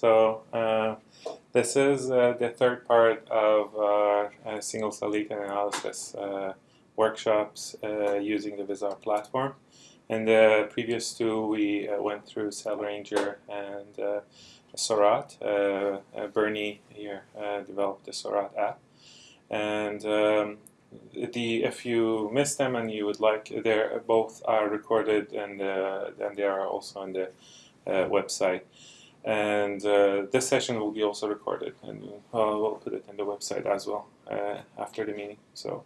So uh, this is uh, the third part of our uh, single cell data analysis uh, workshops uh, using the VisR platform. In the previous two, we uh, went through Cell Ranger and Seurat. Bernie here developed the Seurat app. And um, the if you missed them and you would like, they both are recorded and, and they are also on the website. And uh, this session will be also recorded, and uh, we'll put it in the website as well uh, after the meeting. So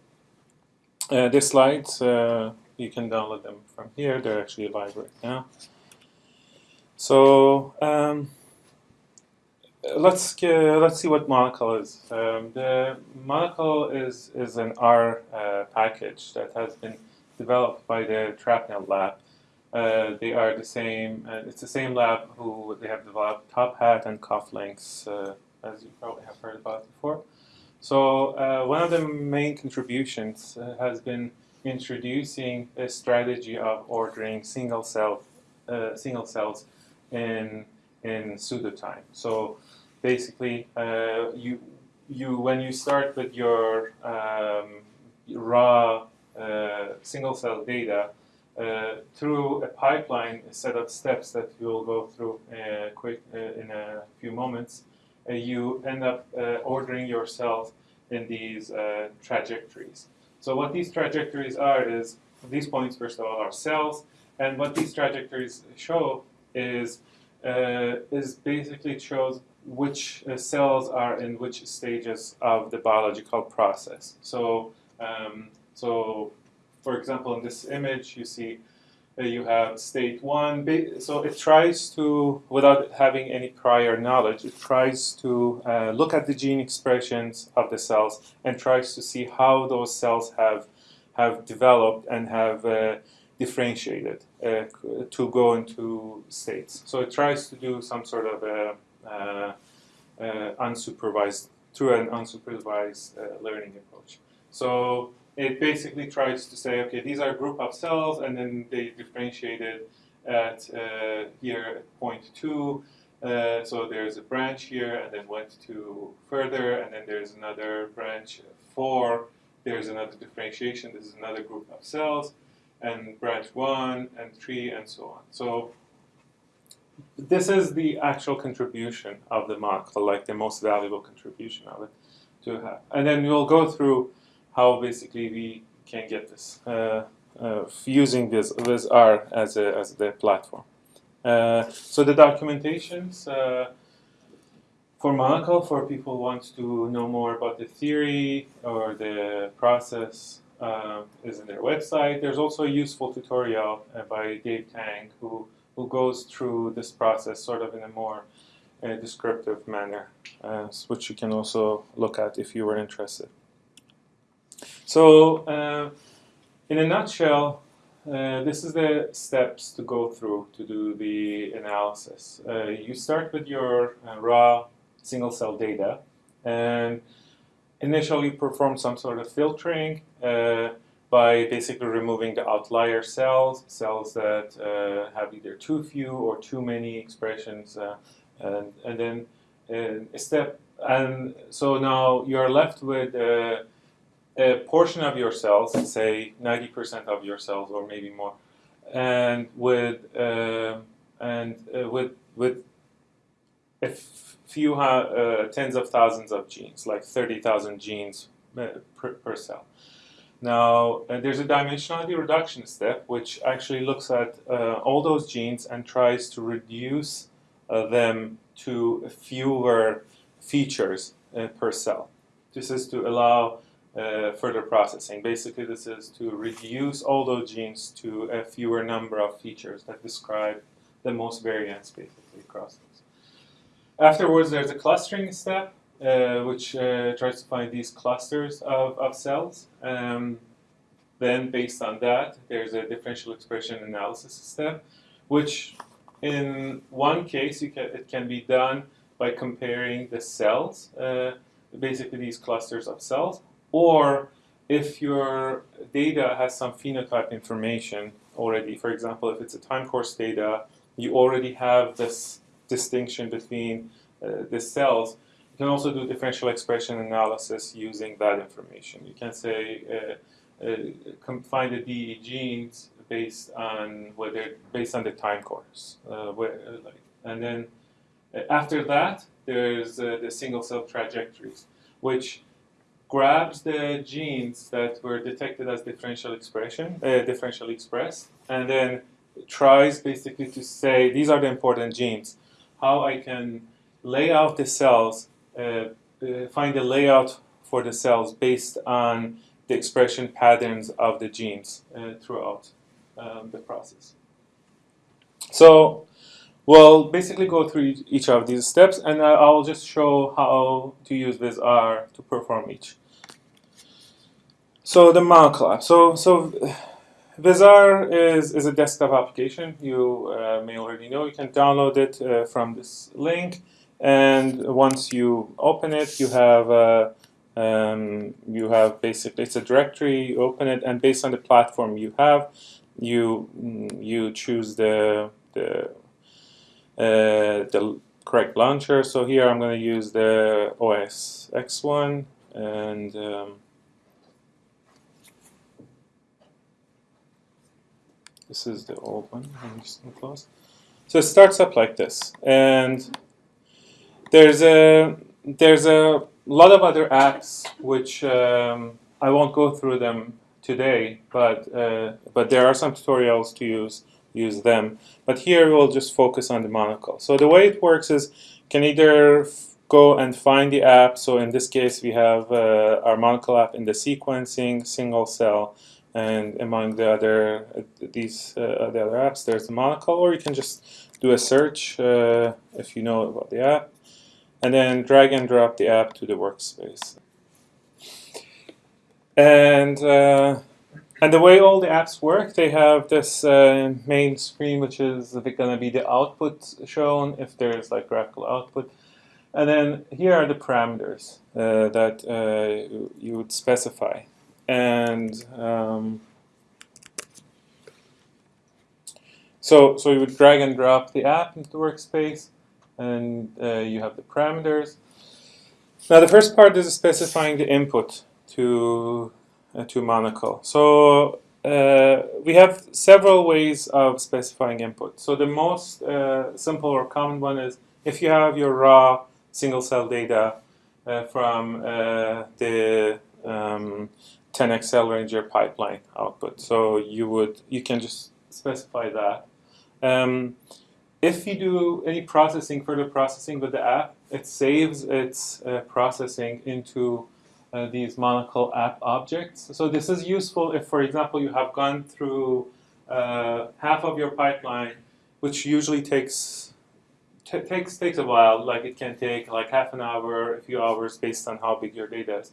uh, the slides, uh, you can download them from here. They're actually live right now. So um, let's let's see what Monocle is. Um, the Monocle is is an R uh, package that has been developed by the Trapnell lab uh, they are the same, uh, it's the same lab who they have developed TopHat and Cufflinks, uh, as you probably have heard about before. So uh, one of the main contributions uh, has been introducing a strategy of ordering single cell single cells in in pseudotime. So basically, you you when you start with your um, raw single cell data, uh, through a pipeline, set of steps that we'll go through uh, quick uh, in a few moments, uh, you end up uh, ordering yourself in these uh, trajectories. So what these trajectories are is, these points first of all are cells, and what these trajectories show is, is basically shows which cells are in which stages of the biological process. So, um, so for example, in this image, you see you have state one. So it tries to, without having any prior knowledge, it tries to uh, look at the gene expressions of the cells and tries to see how those cells have have developed and have uh, differentiated uh, to go into states. So it tries to do some sort of a, uh, uh, unsupervised, through an unsupervised learning approach. So it basically tries to say, okay, these are a group of cells, and then they differentiated at uh, here at point two. Uh, so there's a branch here, and then went to further, and then there's another branch four. There's another differentiation. This is another group of cells, and branch one and three, and so on. So this is the actual contribution of the Monocle, like the most valuable contribution of it to have. And then we'll go through how basically we can get this uh, uh, using this with R as a, as the platform. Uh, so the documentations uh, for Monocle, for people who want to know more about the theory or the process, uh, is in their website. There's also a useful tutorial uh, by Dave Tang who who goes through this process sort of in a more descriptive manner, which you can also look at if you were interested. So, uh, in a nutshell, uh, this is the steps to go through to do the analysis. Uh, you start with your uh, raw single cell data and initially perform some sort of filtering uh, by basically removing the outlier cells, cells that uh, have either too few or too many expressions, and, and then a step. And so now you're left with a portion of your cells, say 90% of your cells or maybe more, and with uh, and uh, with with a few uh, tens of thousands of genes, like 30,000 genes uh, per, per, cell. Now, uh, there's a dimensionality reduction step, which actually looks at uh, all those genes and tries to reduce them to fewer features per cell. This is to allow further processing. Basically, this is to reduce all those genes to a fewer number of features that describe the most variance basically across those. Afterwards, there's a clustering step, uh, which uh, tries to find these clusters of, of cells. Um, then, based on that, there's a differential expression analysis step, which in one case, can, it can be done by comparing the cells, uh, basically these clusters of cells, or if your data has some phenotype information already, for example, if it's a time course data, you already have this distinction between uh, the cells, you can also do differential expression analysis using that information. You can say uh, uh, find the DE genes based on whether based on the time course, uh, where, like, and then uh, after that there's uh, the single cell trajectories, which grabs the genes that were detected as differential expression, differentially expressed, and then tries basically to say these are the important genes. How I can lay out the cells, uh, uh, find the layout for the cells based on the expression patterns of the genes uh, throughout um, the process. So we'll basically go through each of these steps and I'll just show how to use VisR to perform each. So the app. So, so VisR is, is a desktop application. You uh, may already know. You can download it uh, from this link. And once you open it, you have uh, um, you have basically it's a directory. You open it, and based on the platform you have, you you choose the the uh, the correct launcher. So here I'm going to use the OS X one, and um, This is the old one. Just close. So it starts up like this, and there's a there's a lot of other apps which um, I won't go through them today, but uh, but there are some tutorials to use use them. But here we'll just focus on the monocle. So the way it works is can either go and find the app. So in this case, we have uh, our monocle app in the sequencing single cell and among the other these uh, the other apps there's the monocle or you can just do a search uh, if you know about the app. And then drag and drop the app to the workspace. And uh, and the way all the apps work they have this uh, main screen which is going to be the output shown if there's like graphical output. And then here are the parameters uh, that uh, you would specify and um, so so you would drag and drop the app into the workspace and uh, you have the parameters. Now the first part is specifying the input to uh, to Monocle. So uh, we have several ways of specifying input. So the most uh, simple or common one is if you have your raw single cell data uh, from uh, the um, 10x Cell Ranger pipeline output. So you would you can just specify that. Um, if you do any processing, further processing with the app, it saves its uh, processing into uh, these Monocle app objects. So this is useful if, for example, you have gone through uh, half of your pipeline, which usually takes takes takes a while. Like it can take like half an hour, a few hours, based on how big your data is.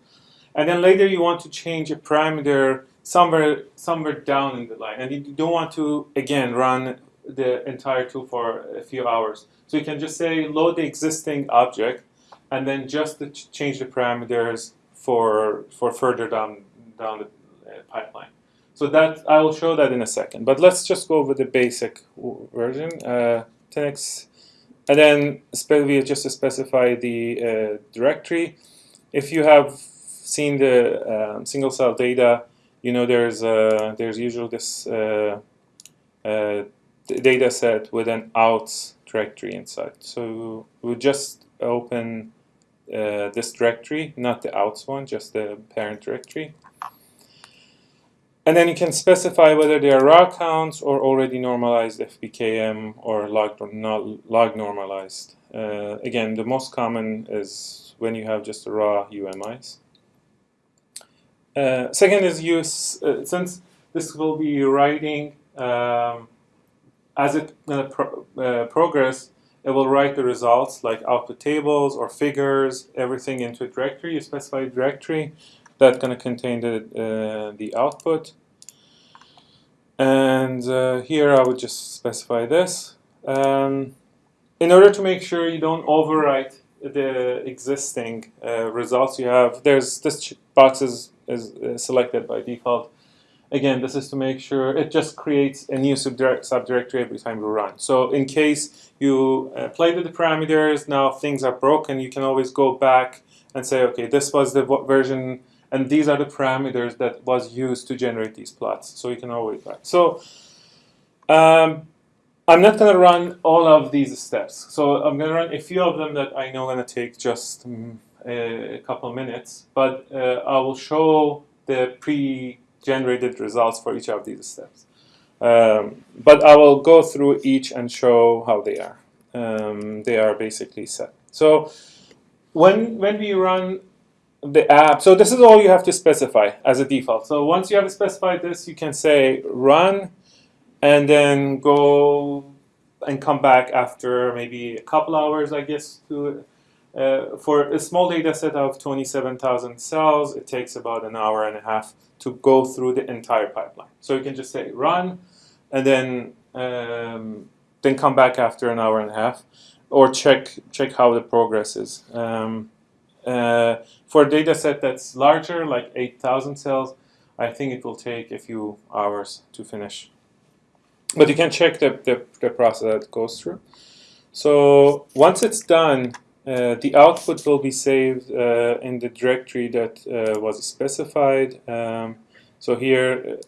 And then later you want to change a parameter somewhere somewhere down in the line. And you don't want to, again, run the entire tool for a few hours. So you can just say load the existing object and then just change the parameters for for further down down the uh, pipeline. So that I will show that in a second. But let's just go over the basic version. Uh, 10x, and then we just specify the uh, directory. If you have seen the um, single cell data, you know there's uh, there's usually this uh, uh, data set with an outs directory inside. So we just open uh, this directory, not the outs one, just the parent directory. And then you can specify whether they are raw counts or already normalized FPKM or log, or not log normalized. Uh, again, the most common is when you have just the raw UMIs. Uh, second is use, uh, since this will be writing um, as it uh, pro uh, progress, it will write the results like output tables or figures, everything into a directory. You specify a directory that's going to contain the, the output. And here I would just specify this. Um, in order to make sure you don't overwrite the existing uh, results you have, there's this box is, is selected by default. Again, this is to make sure it just creates a new subdirect, subdirectory every time you run. So in case you uh, played with the parameters, now things are broken, you can always go back and say, okay, this was the version, and these are the parameters that was used to generate these plots. So you can always back. So um, I'm not going to run all of these steps. So I'm going to run a few of them that I know going to take just um, a couple minutes, but uh, I will show the pre generated results for each of these steps. Um, but I will go through each and show how they are. Um, they are basically set. So when, when we run the app, so this is all you have to specify as a default. So once you have specified this, you can say run and then go and come back after maybe a couple hours, I guess, to uh, for a small data set of 27,000 cells, it takes about an hour and a half to go through the entire pipeline. So you can just say run, and then um, then come back after an hour and a half, or check check how the progress is. Um, uh, for a data set that's larger, like 8,000 cells, I think it will take a few hours to finish. But you can check the, the, the process that goes through. So once it's done, uh, the output will be saved uh, in the directory that uh, was specified. Um, so here,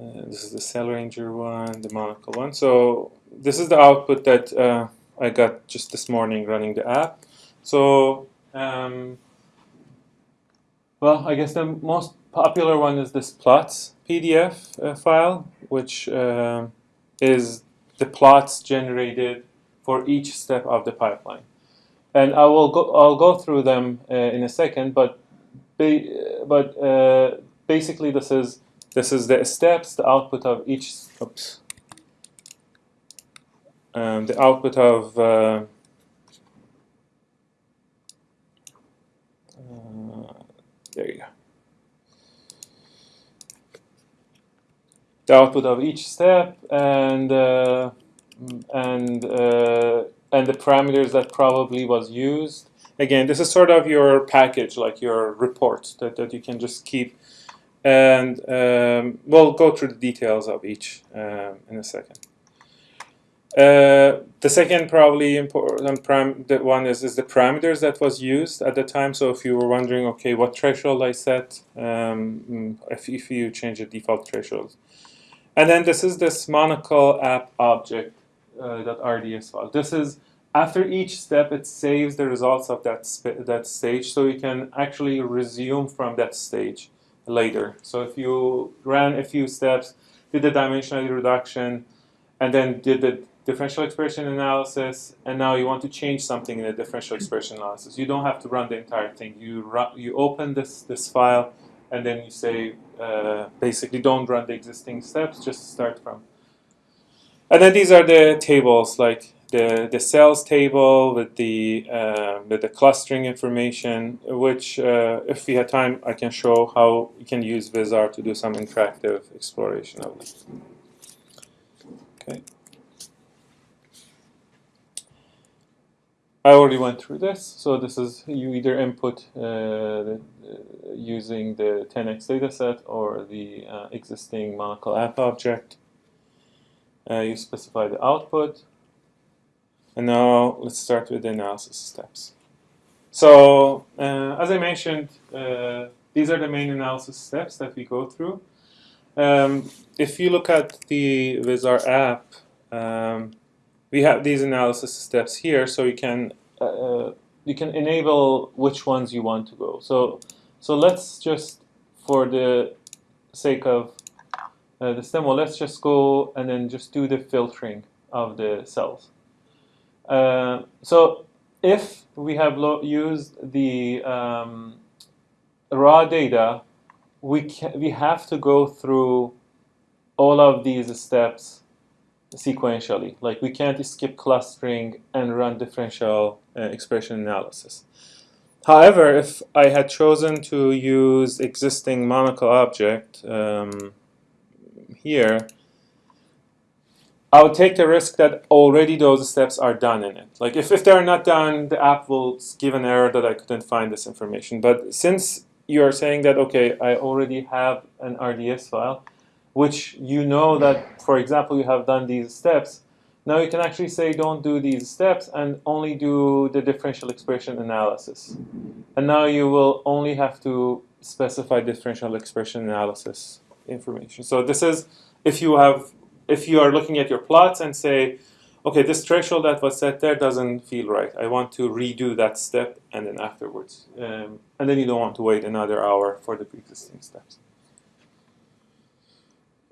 uh, uh, this is the Cell Ranger one, the Monocle one. So this is the output that I got just this morning running the app. So, um, well, I guess the most popular one is this plots PDF file, which is the plots generated for each step of the pipeline and I will go I'll go through them uh, in a second. But but uh, basically, this is this is the steps, the output of each. Oops. Um, the output of uh, uh there you go. The output of each step and uh, and uh, and the parameters that probably was used. Again, this is sort of your package, like your report that, that you can just keep. And um, we'll go through the details of each um, in a second. Uh, the second probably important the one is, is the parameters that was used at the time. So if you were wondering, okay, what threshold I set, um, if, if you change the default threshold. And then this is this monocle app object uh, .rds file. This is after each step, it saves the results of that that stage, so you can actually resume from that stage later. So if you ran a few steps, did the dimensionality reduction, and then did the differential expression analysis, and now you want to change something in the differential expression analysis. You don't have to run the entire thing. You run, you open this this file, and then you say uh, basically don't run the existing steps, just start from and then these are the tables, like the, the cells table with the, uh, with the clustering information, which uh, if we had time, I can show how you can use VisR to do some interactive exploration of it. Okay. I already went through this, so this is you either input uh, uh, using the 10x dataset or the uh, existing Monocle app object. Uh, you specify the output. And now let's start with the analysis steps. So uh, as I mentioned, uh, these are the main analysis steps that we go through. Um, if you look at the VisR app, um, we have these analysis steps here, so you can uh, you can enable which ones you want to go. So so let's just, for the sake of uh, the demo, let's just go and then just do the filtering of the cells. Uh, so if we have used the um, raw data, we, we have to go through all of these steps sequentially. Like we can't skip clustering and run differential uh, expression analysis. However, if I had chosen to use existing monocle object, um, here, I would take the risk that already those steps are done in it. Like if, if they're not done, the app will give an error that I couldn't find this information. But since you are saying that okay, I already have an RDS file, which you know that, for example, you have done these steps. Now you can actually say don't do these steps and only do the differential expression analysis. And now you will only have to specify differential expression analysis information. So this is if you have if you are looking at your plots and say, okay, this threshold that was set there doesn't feel right. I want to redo that step and then afterwards. Um, and then you don't want to wait another hour for the pre-existing steps.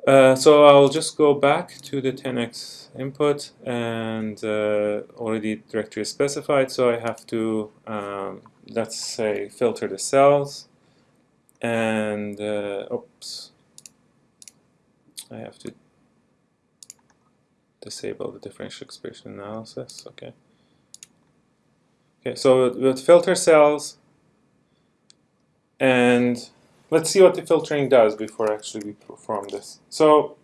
Uh, so I'll just go back to the 10x input and uh, already directory is specified. So I have to, um, let's say, filter the cells and, uh, oops, I have to disable the differential expression analysis. Okay. Okay, so with filter cells, and let's see what the filtering does before actually we perform this. So,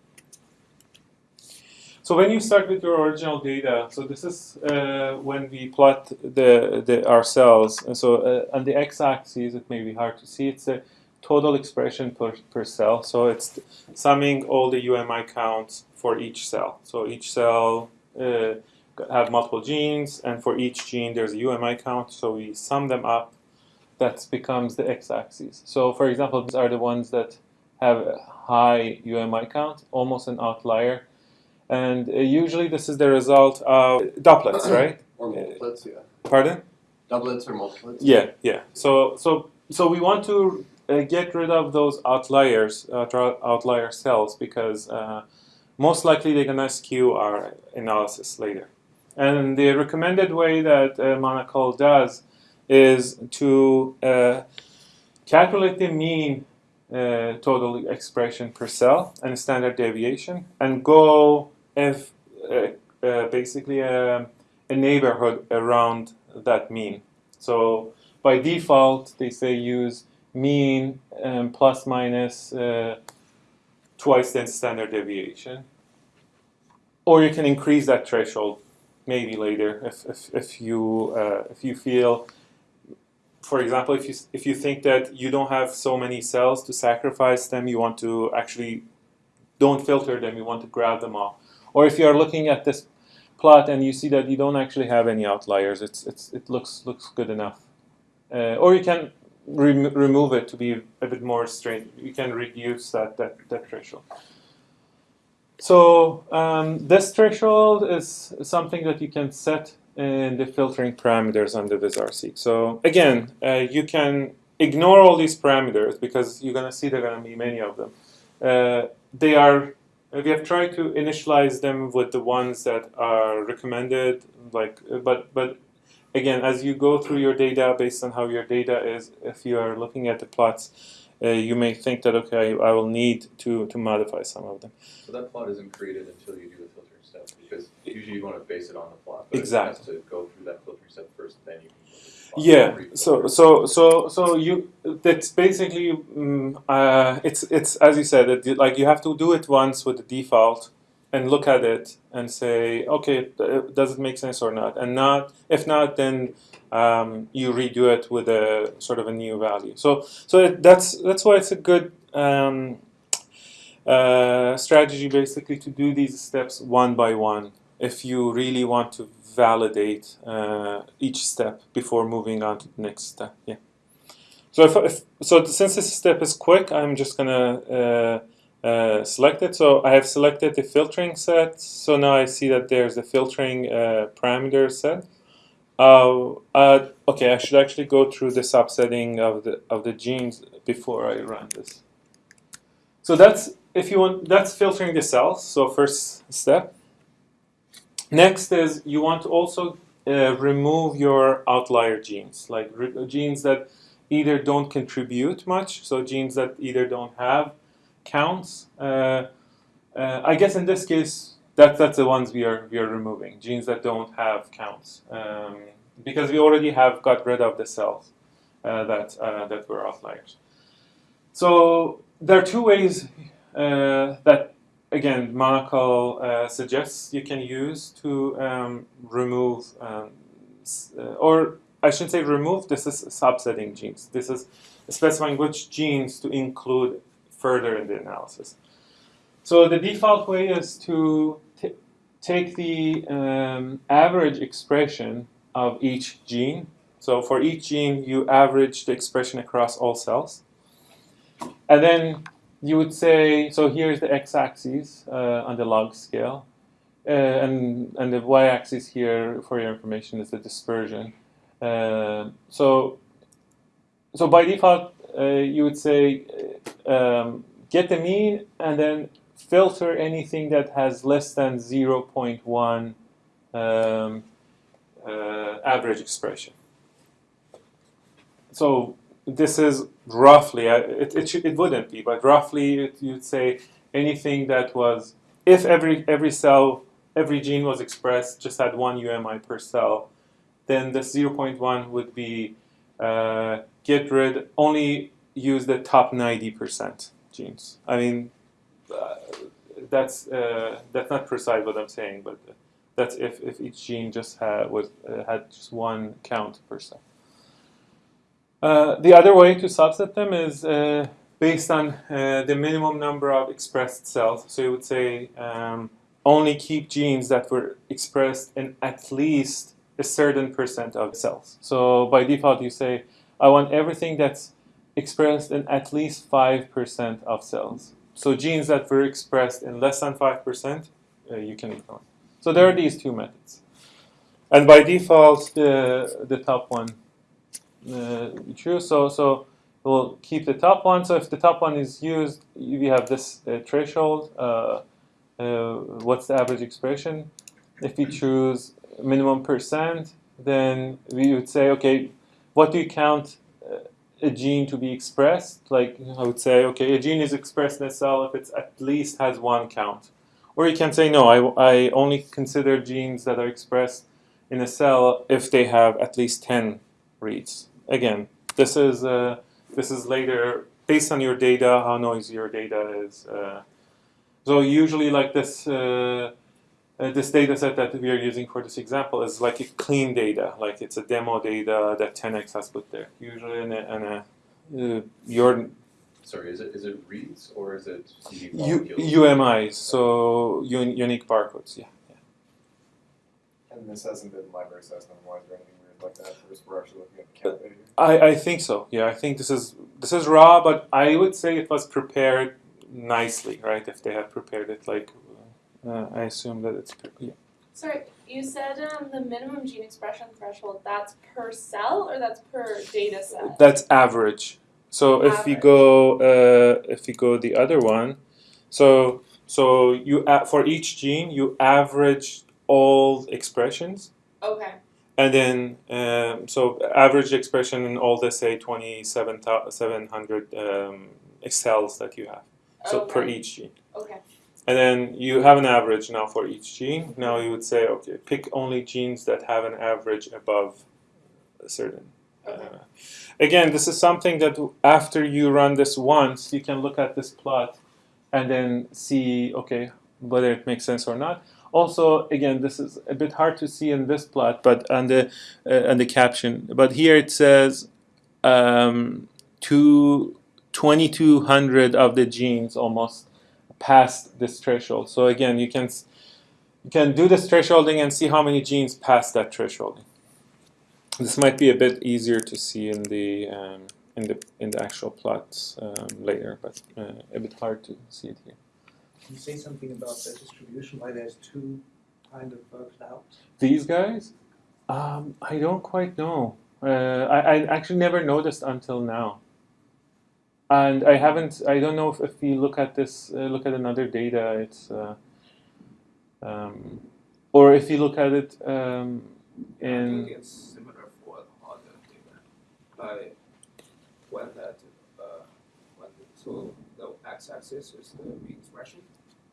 so when you start with your original data, so this is uh, when we plot the, the our cells. And so uh, on the x-axis, it may be hard to see. It's the total expression per, per cell. So it's summing all the UMI counts for each cell. So each cell uh, have multiple genes, and for each gene there's a UMI count. So we sum them up. That becomes the x-axis. So for example, these are the ones that have a high UMI count, almost an outlier. And uh, usually this is the result of doublets, right? Or multiplets, yeah. Pardon? Doublets or multiplets. Yeah, yeah. So so so we want to uh, get rid of those outliers, uh, outlier cells, because uh, most likely they're gonna skew our analysis later. And the recommended way that uh, Monocle does is to uh, calculate the mean uh, total expression per cell and standard deviation, and go if basically a, a neighborhood around that mean. So by default, they say use mean um, plus minus uh, twice the standard deviation. Or you can increase that threshold maybe later if, if, if, you, uh, if you feel, for example, if you, if you think that you don't have so many cells to sacrifice them, you want to actually don't filter them, you want to grab them all. Or if you are looking at this plot and you see that you don't actually have any outliers, it's, it's, it looks, looks good enough. Uh, or you can rem remove it to be a bit more straight. You can reduce that, that, that threshold. So um, this threshold is something that you can set in the filtering parameters on the VizRC. So again, uh, you can ignore all these parameters because you're going to see there are going to be many of them. Uh, they are, we have tried to initialize them with the ones that are recommended, like, but, but again, as you go through your data based on how your data is, if you are looking at the plots, uh, you may think that, okay, I will need to, to modify some of them. So that plot isn't created until you do the filtering step, because usually you want to base it on the plot. But exactly. It has to go through that filtering step first, then you can yeah so so so so you that's basically um, uh, it's it's as you said it, like you have to do it once with the default and look at it and say, okay, does it make sense or not? And not, if not, then um, you redo it with a sort of a new value. So, so that's that's why it's a good um, uh, strategy, basically, to do these steps one by one. If you really want to validate uh, each step before moving on to the next step, yeah. So if, if so, since this step is quick, I'm just gonna uh, uh, selected. So I have selected the filtering set. So now I see that there's a filtering uh, parameter set. Uh, uh, okay, I should actually go through the subsetting of the of the genes before I run this. So that's if you want that's filtering the cells. So first step. Next is you want to also uh, remove your outlier genes, like genes that either don't contribute much, so genes that either don't have counts. Uh, uh, I guess in this case, that, that's the ones we are, we are removing, genes that don't have counts. Um, because we already have got rid of the cells uh, that, that were outliers. So there are two ways that again, Monocle uh, suggests you can use to um, remove, um, or I shouldn't say remove. This is subsetting genes. This is specifying which genes to include further in the analysis. So the default way is to take the um, average expression of each gene. So for each gene, you average the expression across all cells. And then you would say, so here's the x-axis uh, on the log scale. Uh, and, and the y-axis here, for your information, is the dispersion. Uh, so, so by default, uh, you would say um, get the mean and then filter anything that has less than 0.1 um, uh, average expression. So this is roughly, uh, it, it, should, it wouldn't be, but roughly it, you'd say anything that was, if every, every cell, every gene was expressed, just had one UMI per cell, then the 0.1 would be uh, get rid, only use the top 90% genes. I mean, uh, that's, uh, that's not precise what I'm saying, but that's if, if each gene just had, was, uh, had just one count per cell. Uh, the other way to subset them is uh, based on uh, the minimum number of expressed cells. So you would say um, only keep genes that were expressed in at least a certain percent of cells. So by default, you say, I want everything that's expressed in at least 5% of cells. So genes that were expressed in less than 5%, uh, you can ignore. So there are these two methods. And by default, the, the top one uh, true. So so we'll keep the top one. So if the top one is used, we have this uh, threshold. Uh, uh, what's the average expression? If we choose minimum percent, then we would say, okay, what do you count uh, a gene to be expressed? Like I would say, okay, a gene is expressed in a cell if it at least has one count. Or you can say, no, I, I only consider genes that are expressed in a cell if they have at least 10 reads again, this is uh, this is later based on your data, how noisy your data is. Uh, so usually, like this, uh, uh, this data set that we are using for this example is like a clean data, like it's a demo data that 10x has put there. Usually, in a, in a uh, your Sorry, is it is it reads or is it unique U. UMIs, so un, unique barcodes, yeah. And this hasn't been library assessment wise or anything weird like that. We're just we're actually looking at the count data. I, I think so. Yeah, I think this is this is raw, but I would say it was prepared nicely, right? If they had prepared it like, uh, I assume that it's yeah. Sorry, you said um, the minimum gene expression threshold, that's per cell or that's per data set? That's average. So if we Average. go uh, if we go the other one, so so you a- for each gene you average all expressions, Okay, and then um, so average expression in all the say twenty seven seven hundred um, cells that you have. So per each gene. okay, And then you have an average now for each gene. Now you would say, okay, pick only genes that have an average above a certain. Uh, again, this is something that after you run this once, you can look at this plot and then see, okay, whether it makes sense or not. Also, again, this is a bit hard to see in this plot, but on the uh, on the caption. But here it says um, two, 2200 of the genes almost past this threshold. So again, you can you can do this thresholding and see how many genes pass that thresholding. This might be a bit easier to see in the um, in the in the actual plots um, later, but uh, a bit hard to see it here. Can you say something about the distribution, why there's two kind of uh, clouds? These guys, um, I don't quite know. Uh, I, I actually never noticed until now. And I haven't. I don't know if, if we look at this, uh, look at another data, it's, uh, um, or if you look at it um, I think it's similar for other data. Like when that uh when so the x-axis is the expression,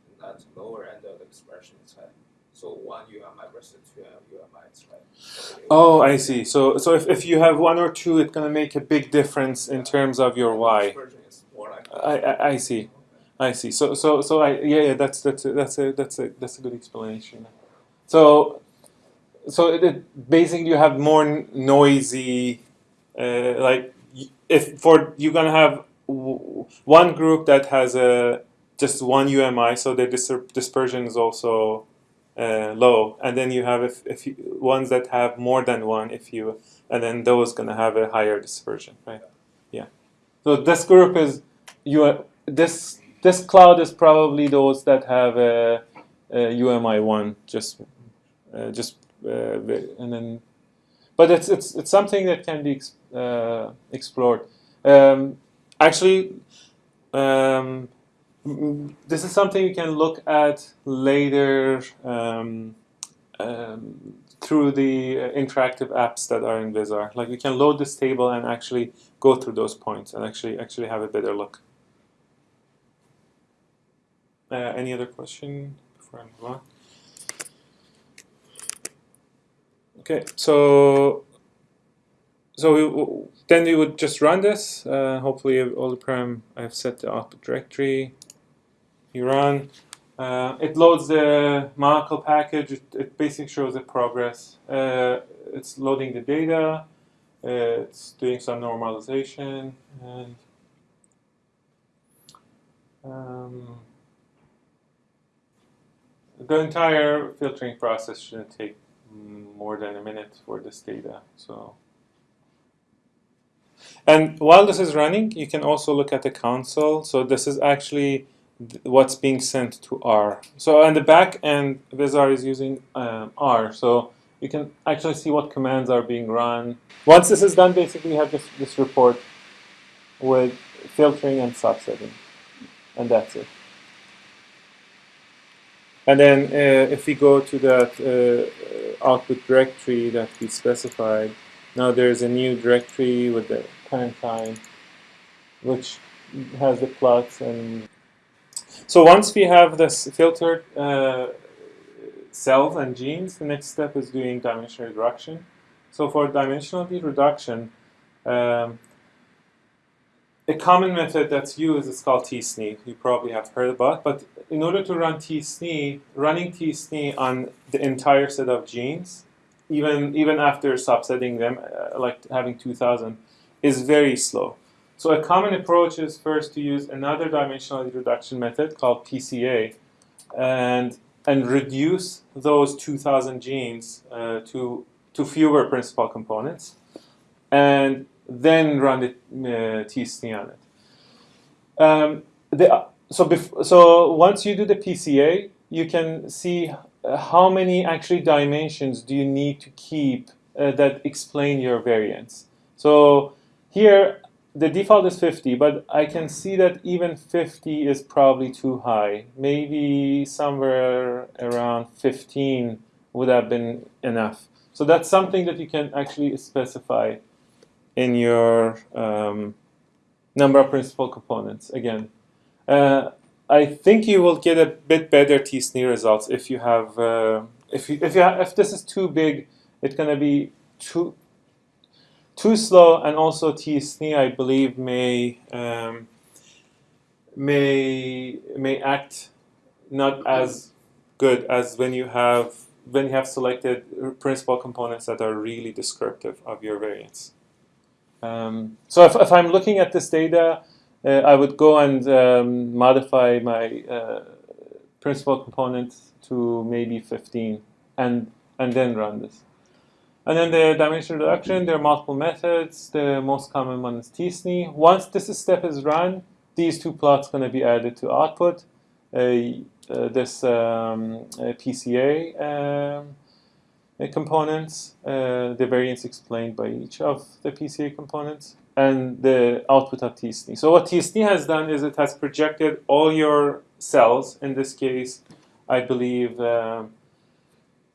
and that lower end of the expression is high. So one UMI versus two is high. So it- Oh, I see. So, so if, if you have one or two, it's gonna make a big difference in terms of your And y. Dispersion is more like. I, I, I see. I see. So so so I yeah yeah that's that's a, that's a that's a that's a good explanation. So so it, it basically you have more noisy, uh, like if for you're gonna have w- one group that has a just one UMI, so the dis- dispersion is also uh, low, and then you have if, if you, ones that have more than one, if you, and then those gonna have a higher dispersion, right? Yeah. So this group is you. This this cloud is probably those that have a, a UMI one, just uh, just uh, and then, but it's it's it's something that can be ex- uh, explored. Um, actually, um, this is something you can look at later um, um, through the uh, interactive apps that are in VisR. Like we can load this table and actually go through those points and actually actually have a better look. Uh, any other question before I move on? Okay, so so we, then we would just run this. Uh, hopefully, all the param I've set the output directory. You run. Uh, it loads the Monocle package. It, it basically shows the progress. Uh, it's loading the data. Uh, it's doing some normalization and. Um, the entire filtering process shouldn't take more than a minute for this data. So, and while this is running, you can also look at the console. So this is actually what's being sent to R. So on the back end, VisR is using um, R. So you can actually see what commands are being run. Once this is done, basically you have this, this report with filtering and subsetting, and that's it. And then uh, if we go to that uh, output directory that we specified, now there's a new directory with the time, which has the plots and so once we have this filtered uh, cells and genes, the next step is doing dimensional reduction. So for dimensional reduction, um, a common method that's used is called tsne. You probably have heard about, but in order to run tsne, running tsne on the entire set of genes, even even after subsetting them, uh, like having 2,000, is very slow. So a common approach is first to use another dimensional reduction method called PCA, and and reduce those 2,000 genes uh, to to fewer principal components, and then run the uh, tsne on it. Um, the, so, so once you do the PCA, you can see how many actually dimensions do you need to keep uh, that explain your variance. So here the default is 50, but I can see that even 50 is probably too high. Maybe somewhere around 15 would have been enough. So that's something that you can actually specify in your um, number of principal components again. Uh, I think you will get a bit better tsne results if you have uh, if you, if you ha- if this is too big, it's gonna be too too slow, and also tsne I believe may um, may may act not as good as when you have when you have selected principal components that are really descriptive of your variance. Um, so if, if I'm looking at this data, uh, I would go and um, modify my uh, principal component to maybe 15 and, and then run this. And then the dimension reduction, there are multiple methods. The most common one is tsne. Once this step is run, these two plots going to be added to output. Uh, uh, this um, PCA um, uh, components, uh, the variance explained by each of the PCA components, and the output of tsne. So what tsne has done is it has projected all your cells. In this case, I believe um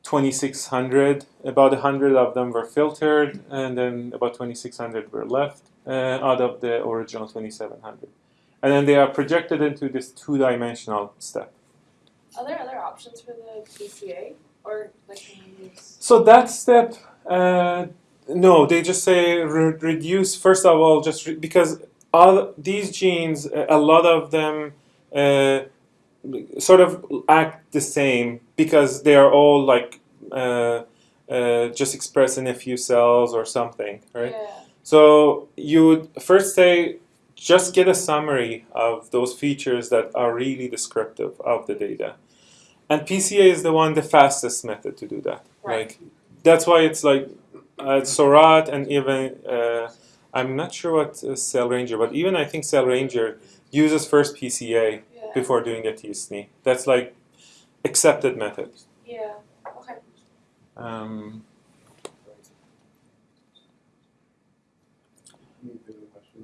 2,600. About 100 of them were filtered, and then about 2,600 were left uh, out of the original 2,700. And then they are projected into this two-dimensional step. Are there other options for the PCA? Or like can you use So that step, uh, no, they just say re- reduce. First of all, just because all these genes, a a lot of them uh, sort of act the same because they are all like uh, uh, just expressed in a few cells or something, right? Yeah. So you would first say, just get a summary of those features that are really descriptive of the data. And PCA is the one, the fastest method to do that. Right. Like, that's why it's like uh, Seurat and even, uh, I'm not sure what uh, Cell Ranger, but even I think Cell Ranger uses first PCA. Before doing a TSNE. That's like accepted method. Yeah. Okay. Um,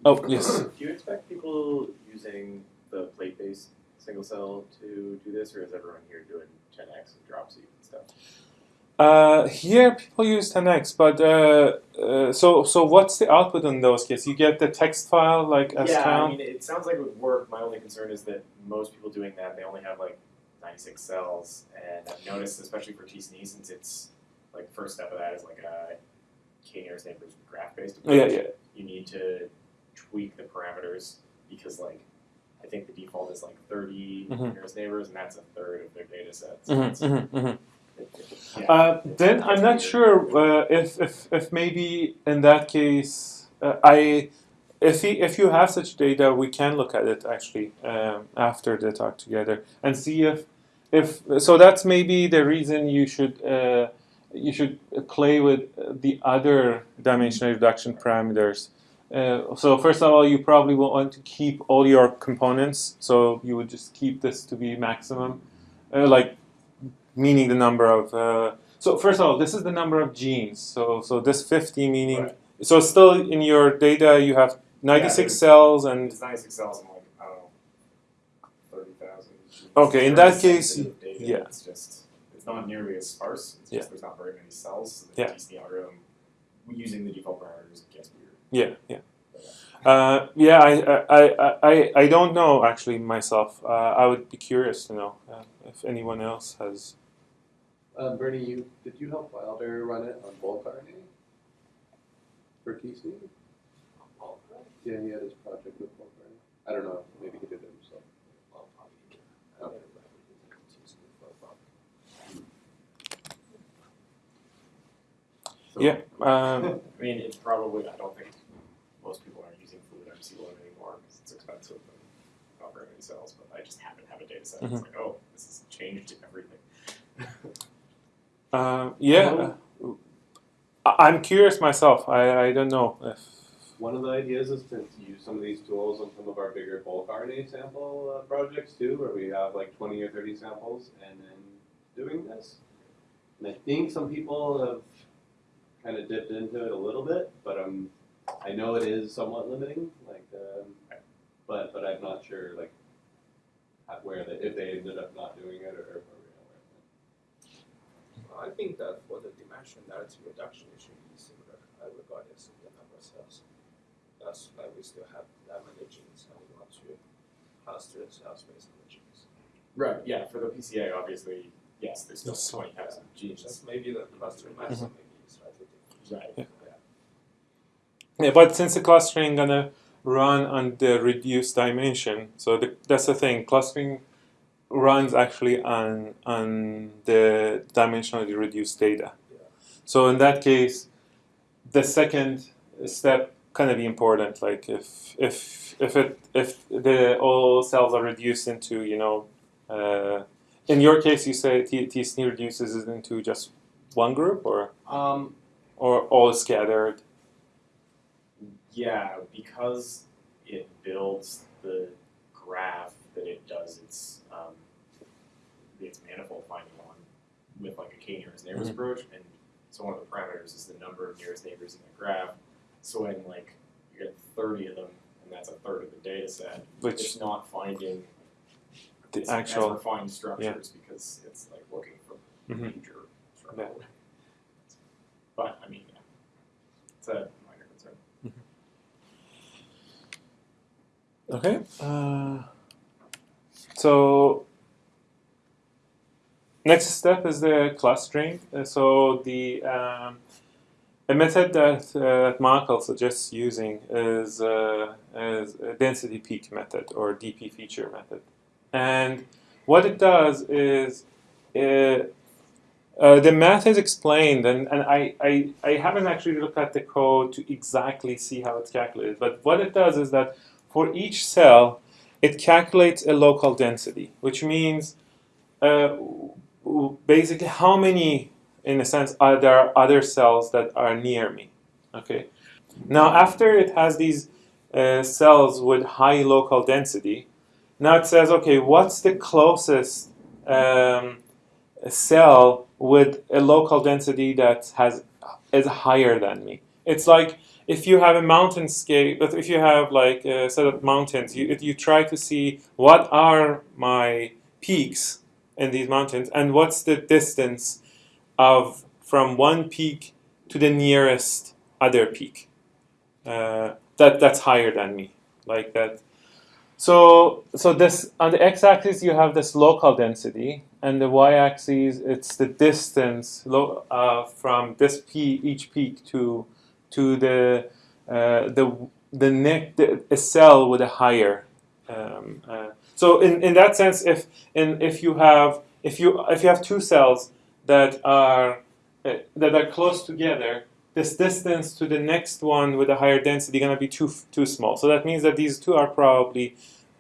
oh, yes. Do you expect people using the plate-based single cell to do this, or is everyone here doing 10x and Drop-seq and stuff? Uh, here people use 10x, but uh, uh, so so what's the output in those cases? You get the text file like as yeah, I mean, it sounds like it would work. My only concern is that most people doing that, they only have like 96 cells, and I've noticed, especially for TSNE, since it's like first step of that is like a k-nearest neighbors graph-based approach. yeah, yeah. You need to tweak the parameters because like I think the default is like 30 Mhm. nearest neighbors, and that's a third of their data set. So hmm it's- hmm Uh, then I'm not sure uh, if, if if maybe in that case uh, I if he, if you have such data we can look at it actually um, after the talk together and see if if so that's maybe the reason you should uh, you should play with the other dimensional reduction parameters. Uh, so first of all, you probably will want to keep all your components. So you would just keep this to be maximum, uh, like meaning the number of. Uh, so first of all, this is the number of genes. So so this 50 meaning. Right. So still in your data you have 96 there's- cells and It's 96 cells and like, I don't know, 30,000. Okay, in that case, data. yeah. It's just, it's not nearly as sparse. It's Yeah. just there's not very many cells. So the Yeah. TSNE algorithm, using the default parameters gets weird. Yeah, yeah. Uh, yeah, I, I, I, I, I don't know actually myself. Uh, I would be curious to know uh, if anyone else has. Um, Bernie, you did you help Wilder run it on bulk RNA for TC? Yeah, he had his project with bulk RNA. I don't know, maybe he did it himself. So, Yeah. Um, I mean, it's probably, I don't think most people are using Fluidigm C1 anymore because it's expensive and not very many cells, but I just happen to have a data set. Mm-hmm. It's like, oh, this has changed everything. uh, yeah. I- I'm curious myself. I, I don't know if. One of the ideas is to use some of these tools on some of our bigger bulk RNA sample uh, projects too, where we have like 20 or 30 samples and then doing this. And I think some people have kind of dipped into it a little bit, but um, I know it is somewhat limiting. Like, um, but but I'm not sure like where they, if they ended up not doing it or, or where we are. I think that for the dimensionality reduction, it should be similar, uh, regardless of the number of cells. That's why we still have that many genes, and we want to cluster the cells based on the genes. Right, yeah, for the PCA, obviously, yes, there's still Yes. 20,000 genes. Just maybe the cluster mass maybe is slightly different. Right. Yeah, but since the clustering gonna run on the reduced dimension, so the, that's the thing. Clustering runs actually on on the dimensionally reduced data. So in that case, the second step kind of be important. Like if if if it if the all cells are reduced into you know, uh, in your case you say T- reduces it into just one group or Um, or all scattered. Yeah, because it builds the graph that it does its um, its manifold finding on with like a k nearest neighbors Mhm. approach, and so one of the parameters is the number of nearest neighbors in the graph. So when like you get thirty of them, and that's a third of the data set, Which it's not finding the as actual refined structures because it's like looking for Mhm. major structure. But I mean, yeah, it's a minor concern. Okay. Uh, so next step is the clustering. Uh, so the um, a method that uh, that Michael suggests using is uh, is a density peak method or DP feature method, and what it does is. It, Uh, the math is explained, and, and I, I, I haven't actually looked at the code to exactly see how it's calculated. But what it does is that for each cell, it calculates a local density, which means uh, basically how many, in a sense, are there other cells that are near me. Okay. Now, after it has these uh, cells with high local density, now it says, okay, what's the closest um, cell with a local density that has is higher than me? It's like if you have a mountain scale, but if you have like a set of mountains, you you try to see what are my peaks in these mountains and what's the distance of from one peak to the nearest other peak uh, that that's higher than me, like that. So so this on the x-axis you have this local density, and the y-axis it's the distance uh, from this peak each peak to to the uh, the the the, a cell with a higher. Um, uh, so in, in that sense, if in if you have if you if you have two cells that are uh, that are close together, this distance to the next one with a higher density going to be too too small. So that means that these two are probably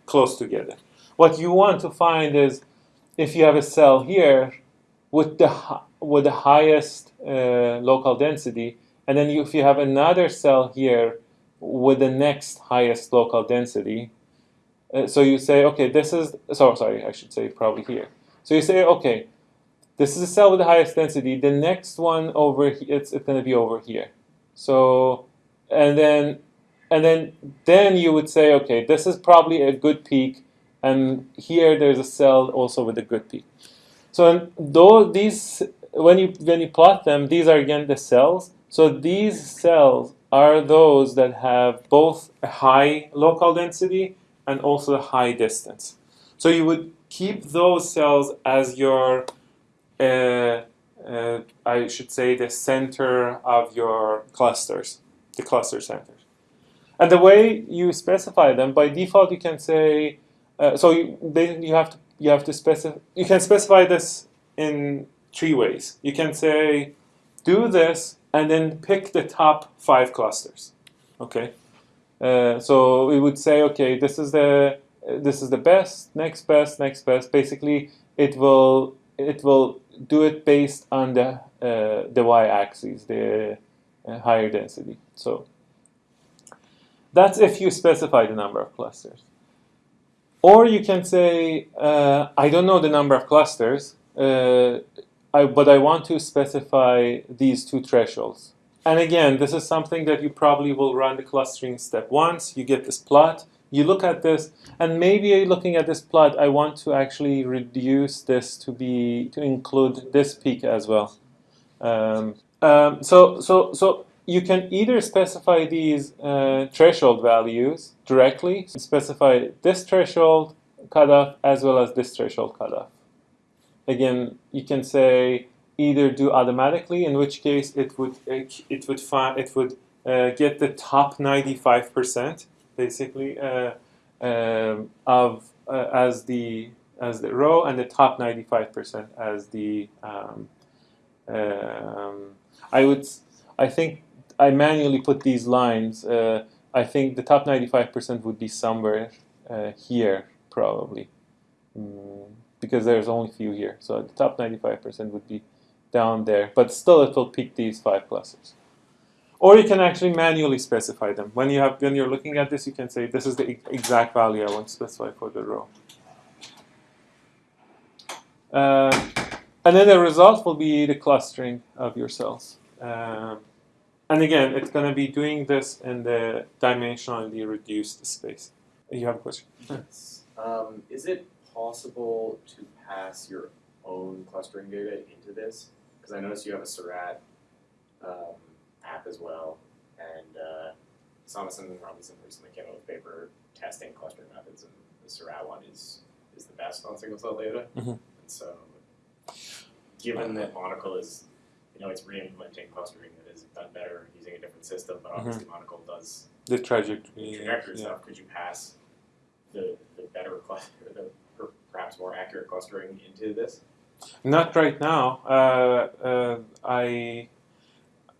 close together. What you want to find is if you have a cell here with the with the highest uh, local density, and then you, if you have another cell here with the next highest local density, uh, so you say, okay, this is so sorry, I should say probably here. So you say, okay, this is a cell with the highest density. The next one over it's, it's going to be over here. So and then and then then you would say, okay, this is probably a good peak, and here there's a cell also with a good peak. So though these when you when you plot them, these are again the cells. So these cells are those that have both a high local density and also a high distance. So you would keep those cells as your uh, uh, I should say the center of your clusters, the cluster centers. And the way you specify them, by default, you can say, uh, so you, you have to you have to specify. You can specify this in three ways. You can say, do this, and then pick the top five clusters. Okay. Uh, so we would say, okay, this is the this is the best, next best, next best. Basically, it will it will do it based on the uh, the y-axis, the uh, higher density. So that's if you specify the number of clusters. Or you can say, uh, I don't know the number of clusters, uh, I, but I want to specify these two thresholds. And again, this is something that you probably will run the clustering step once. You get this plot, you look at this, and maybe looking at this plot, I want to actually reduce this to be to include this peak as well. Um, um, so so so you can either specify these uh, threshold values directly, specify this threshold cutoff as well as this threshold cutoff. Again, you can say either do automatically, in which case it would it would find it would uh, get the top ninety five percent basically uh, um, of uh, as the as the rho and the top ninety five percent as the um, um, I would I think I manually put these lines. Uh, I think the top 95% would be somewhere uh, here, probably, mm, because there's only a few here. So the top 95% would be down there, but still it will pick these five clusters. Or you can actually manually specify them. When you have when you're looking at this, you can say this is the exact value I want to specify for the rho. Uh, and then the result will be the clustering of your cells. Um, and again, it's going to be doing this in the dimensionally reduced space. You have a question? Yes. Um, is it possible to pass your own clustering data into this? Because I noticed you have a Seurat um, app as well, and uh, and Robinson recently came out with a paper testing clustering methods, and the Seurat one is is the best on single cell data. Mhm. And so, given that Monocle is, you know, it's re-implementing clustering that is done better using a different system, but obviously Monocle does The the trajectory. trajectory yeah. stuff, could you pass the, the better cluster, the perhaps more accurate clustering into this? Not right now. Uh, uh, I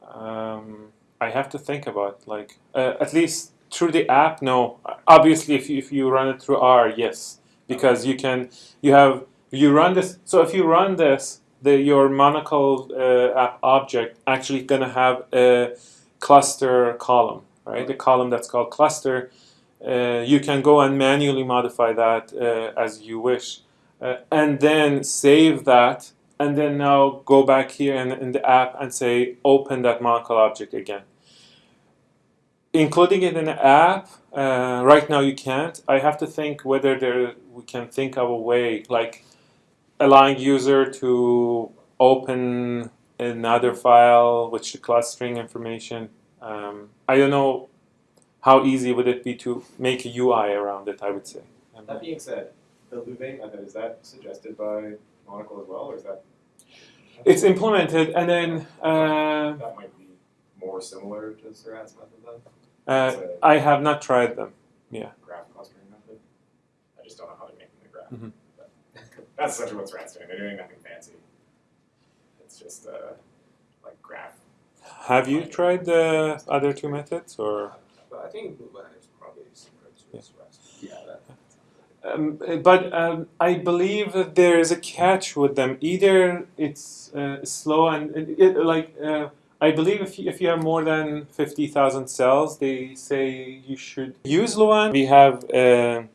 um, I have to think about like uh, at least through the app. No, obviously if you, if you run it through R, yes, because you can you have you run this. So if you run this, the your Monocle uh, app object actually gonna have a cluster column, right? The column that's called cluster. Uh, you can go and manually modify that uh, as you wish, uh, and then save that and then now go back here in, in the app and say open that Monocle object again. Including it in the app, uh, right now you can't. I have to think whether there we can think of a way like allowing user to open another file with the clustering information. Um, I don't know how easy would it be to make a UI around it. I would say. That being said, the Louvain method, is that suggested by Monocle as well, or is that? It's implemented, and then uh, That might be more similar to Seurat's method then? uh, I have not tried them. Yeah. Graph clustering method? I just don't know how they're making the graph. Mhm. That's essentially what Seurat's doing, they're doing nothing fancy. It's just, uh, like graph. Have you tried the other two methods, or? But I think Louvain is probably similar to Yeah. Swiss. Yeah, that. Um, but um, I believe that there is a catch with them. Either it's uh, slow and it, it, like uh, I believe if you, if you have more than fifty thousand cells, they say you should use Louvain. We have a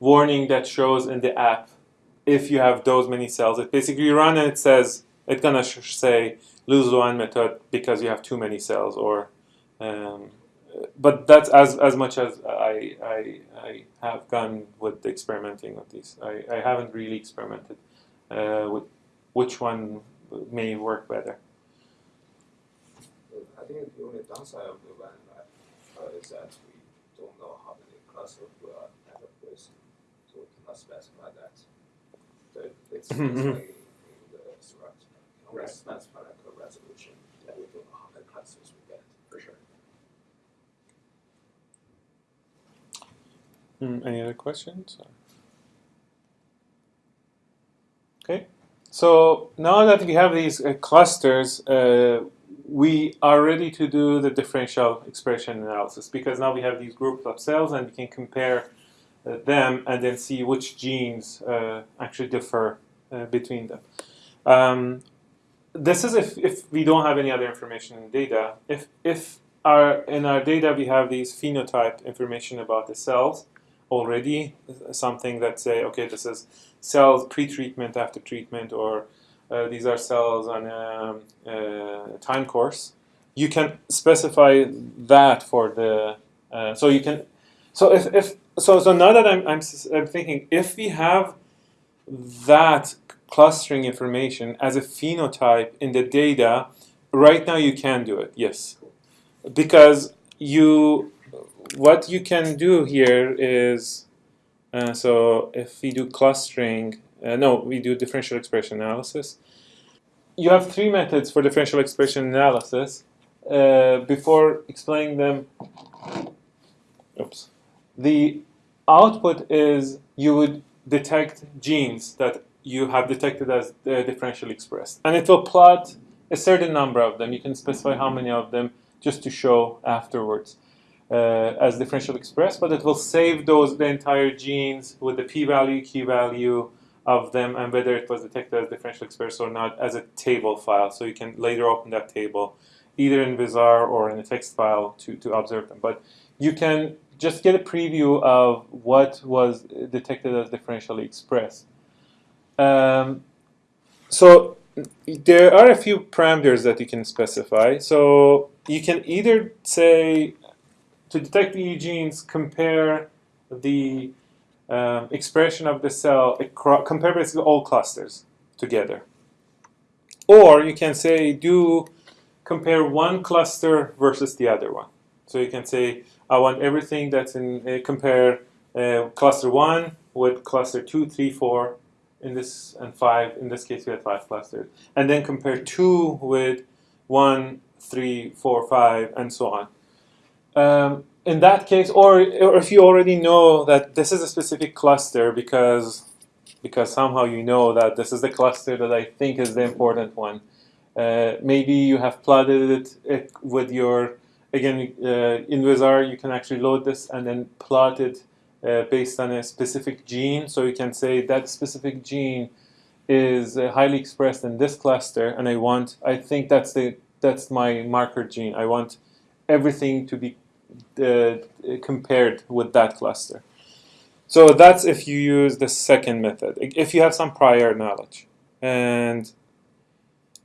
warning that shows in the app if you have those many cells. It basically you run and it says it's gonna sh- say lose Louvain method because you have too many cells or. Um, but that's as as much as I I, I have gone with the experimenting with these. I, I haven't really experimented uh, with which one may work better. I think the only downside of Louvain uh, is that we don't know how many clusters we are end up with, so we cannot specify that. So it's basically in the Seurat, we only Right. specify like a resolution, that we don't know how many clusters we get. For sure. Hmm, any other questions? Okay, so now that we have these uh, clusters, uh, we are ready to do the differential expression analysis because now we have these groups of cells and we can compare uh, them and then see which genes uh, actually differ uh, between them. Um, this is if, if we don't have any other information in data. If, if our, in our data we have these phenotype information about the cells, already something that say okay this is cells pre-treatment after treatment or uh, these are cells on a, a time course. You can specify that for the uh, so you can so if, if so so now that I'm, I'm, I'm thinking if we have that clustering information as a phenotype in the data right now you can do it yes. Because you what you can do here is uh, so if we do clustering, uh, no, we do differential expression analysis. You have three methods for differential expression analysis. Uh, before explaining them, oops, the output is you would detect genes that you have detected as uh, differentially expressed, and it will plot a certain number of them. You can specify how many of them just to show afterwards uh, as differential expressed, but it will save those the entire genes with the p-value, q-value of them, and whether it was detected as differential expressed or not as a table file. So you can later open that table, either in VisR or in a text file to, to observe them. But you can just get a preview of what was detected as differentially expressed. Um, so there are a few parameters that you can specify. So you can either say to detect the genes, compare the um, expression of the cell, acro- compare basically all clusters together. Or you can say do compare one cluster versus the other one. So you can say I want everything that's in uh, compare uh, cluster one with cluster two, three, four, in this and five. In this case, we had five clusters, and then compare two with one, three, four, five, and so on. Um, in that case, or, or if you already know that this is a specific cluster because because somehow you know that this is the cluster that I think is the important one. Uh, maybe you have plotted it, it with your again uh, in VisR you can actually load this and then plot it uh, based on a specific gene. So you can say that specific gene is uh, highly expressed in this cluster, and I want I think that's the that's my marker gene. I want everything to be compared with that cluster. So that's if you use the second method, if you have some prior knowledge. And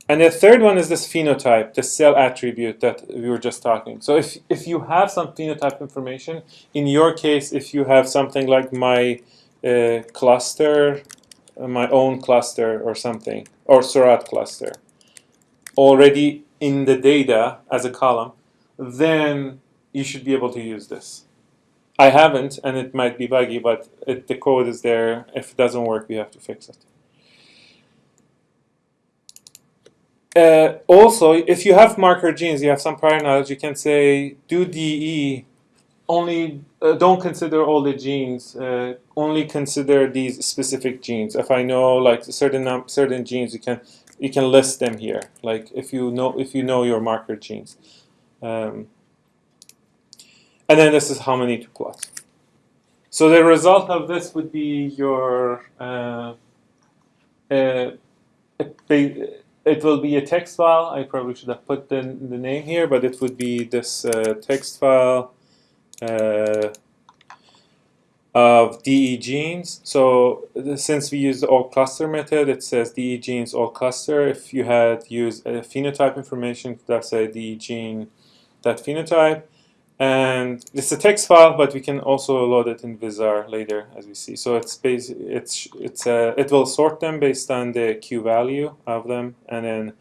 and the third one is this phenotype, the cell attribute that we were just talking. So if, if you have some phenotype information, in your case, if you have something like my uh, cluster, uh, my own cluster or something, or Seurat cluster, already in the data as a column, then you should be able to use this. I haven't, and it might be buggy, but it, the code is there. If it doesn't work, we have to fix it. Uh, also, if you have marker genes, you have some prior knowledge, you can say do DE, only uh, don't consider all the genes, uh, only consider these specific genes. If I know like certain certain genes, you can you can list them here. Like if you know if you know your marker genes, um, and then this is how many to plot. So the result of this would be your uh, uh, it will be a text file. I probably should have put the, the name here, but it would be this uh, text file uh, of DE genes. So since we use the all cluster method, it says DE genes all cluster. If you had used phenotype information, that's a DE gene that phenotype. And it's a text file, but we can also load it in VisR later, as we see. So it's it's it's uh, it will sort them based on the Q value of them, and then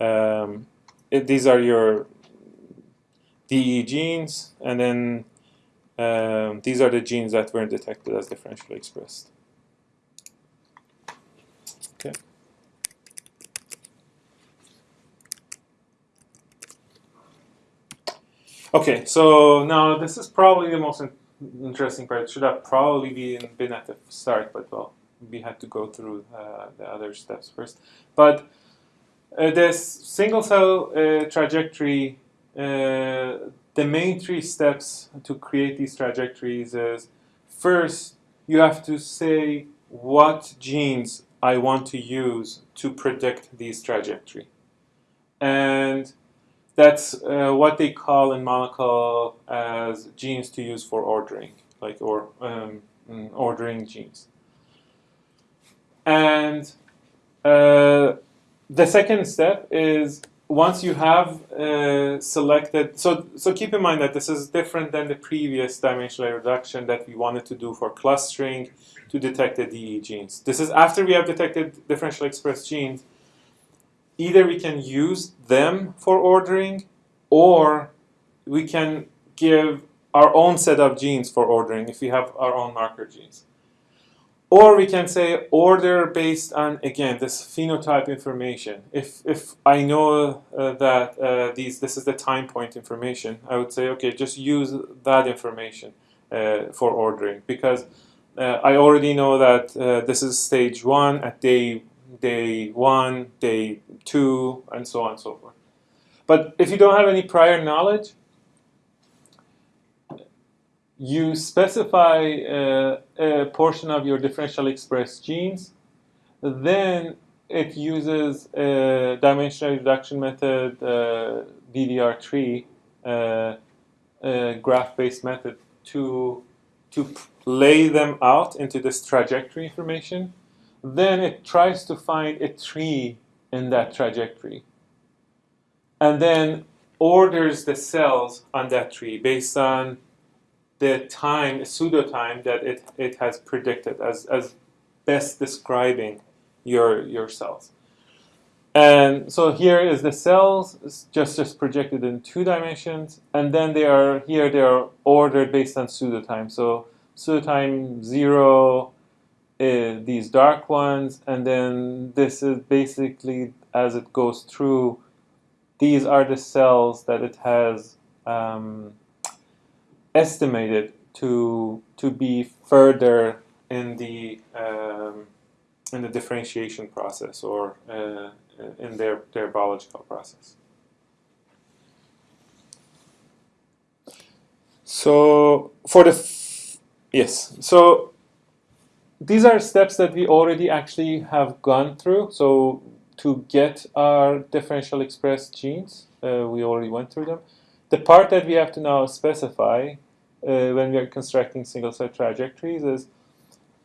um, it, these are your DE genes, and then um, these are the genes that weren't detected as differentially expressed. Okay, so now this is probably the most in interesting part. It should have probably been, been at the start, but well, we had to go through uh, the other steps first. But uh, this single cell uh, trajectory, uh, the main three steps to create these trajectories is first, you have to say what genes I want to use to predict these trajectory. And that's uh, what they call in Monocle as genes to use for ordering, like or um, mm, ordering genes. And uh, the second step is once you have uh, selected, so so keep in mind that this is different than the previous dimensional reduction that we wanted to do for clustering to detect the DE genes. This is after we have detected differentially expressed genes either we can use them for ordering or we can give our own set of genes for ordering if we have our own marker genes. Or we can say order based on, again, this phenotype information. If, if I know uh, that uh, these, this is the time point information, I would say, okay, just use that information uh, for ordering because uh, I already know that uh, this is stage one at day day one, day two, and so on and so forth. But if you don't have any prior knowledge, you specify uh, a portion of your differentially expressed genes, then it uses a dimensional reduction method, uh, DDRTree, uh, graph-based method to, to lay them out into this trajectory information then it tries to find a tree in that trajectory. And then orders the cells on that tree based on the time, pseudo time that it, it has predicted as, as best describing your, your cells. And so here is the cells just, just projected in two dimensions, and then they are here they are ordered based on pseudo time. So pseudo time zero, uh, these dark ones, and then this is basically as it goes through, these are the cells that it has um, estimated to to be further in the um, in the differentiation process or uh, in their, their biological process. So for the yes, so these are steps that we already actually have gone through. So to get our differential expressed genes, uh, we already went through them. The part that we have to now specify uh, when we are constructing single cell trajectories is